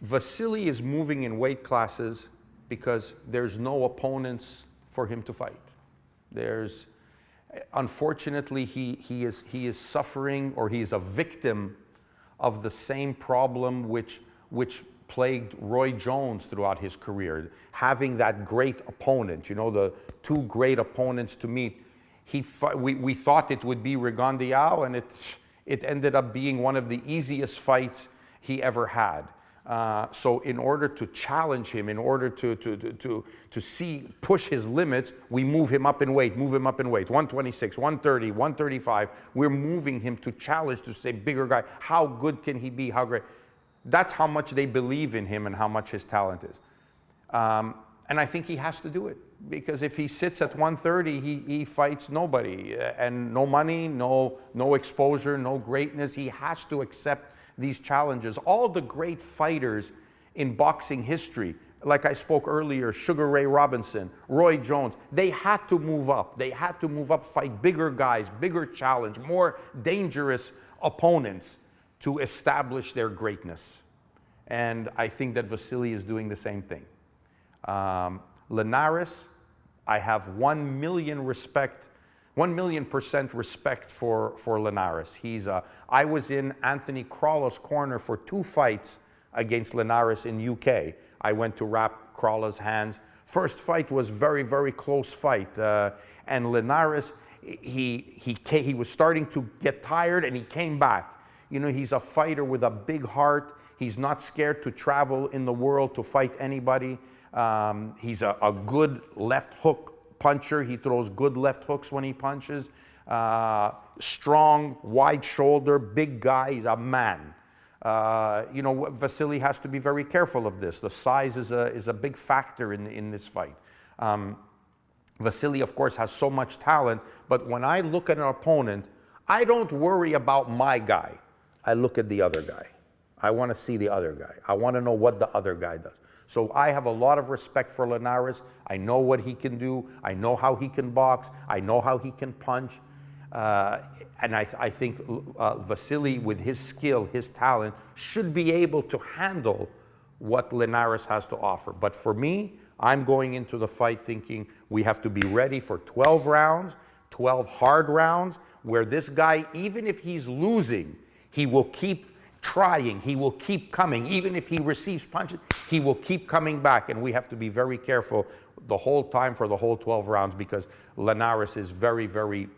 Vasily is moving in weight classes because there's no opponents for him to fight. There's, unfortunately, he, he, is, he is suffering or he is a victim of the same problem which, which plagued Roy Jones throughout his career. Having that great opponent, you know, the two great opponents to meet. He, we, we thought it would be Rigondeaux and it, it ended up being one of the easiest fights he ever had. Uh, so in order to challenge him, in order to, to, to, to, see, push his limits, we move him up in weight, move him up in weight. 126, 130, 135. We're moving him to challenge, to say, bigger guy, how good can he be, how great. That's how much they believe in him and how much his talent is. Um, and I think he has to do it because if he sits at 130, he, he fights nobody and no money, no, no exposure, no greatness. He has to accept these challenges. All the great fighters in boxing history, like I spoke earlier, Sugar Ray Robinson, Roy Jones, they had to move up. They had to move up, fight bigger guys, bigger challenge, more dangerous opponents to establish their greatness. And I think that Vasily is doing the same thing. Um, Linares, I have one million respect 1 million percent respect for, for Linares. He's, uh, I was in Anthony Crolla's corner for two fights against Linares in UK. I went to wrap Crolla's hands. First fight was very, very close fight. Uh, and Linares, he, he, came, he was starting to get tired and he came back. You know, he's a fighter with a big heart. He's not scared to travel in the world to fight anybody. Um, he's a, a good left hook puncher. He throws good left hooks when he punches. Uh, strong, wide shoulder, big guy. He's a man. Uh, you know, Vasily has to be very careful of this. The size is a, is a big factor in, in this fight. Um, Vasily, of course, has so much talent, but when I look at an opponent, I don't worry about my guy. I look at the other guy. I want to see the other guy. I want to know what the other guy does. So I have a lot of respect for Linares. I know what he can do. I know how he can box. I know how he can punch. Uh, and I, I think uh, Vasily, with his skill, his talent, should be able to handle what Linares has to offer. But for me, I'm going into the fight thinking we have to be ready for 12 rounds, 12 hard rounds, where this guy, even if he's losing, he will keep trying. He will keep coming. Even if he receives punches, he will keep coming back. And we have to be very careful the whole time for the whole 12 rounds because Linares is very, very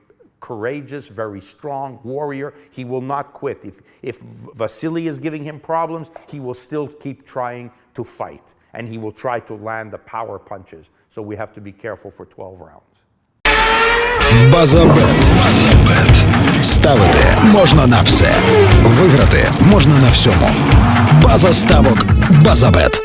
courageous, very strong warrior. He will not quit. If, if Vasily is giving him problems, he will still keep trying to fight. And he will try to land the power punches. So we have to be careful for 12 rounds. Buzzer bet. Ставити можна на все. Виграти можна на всьому. База ставок Базабет.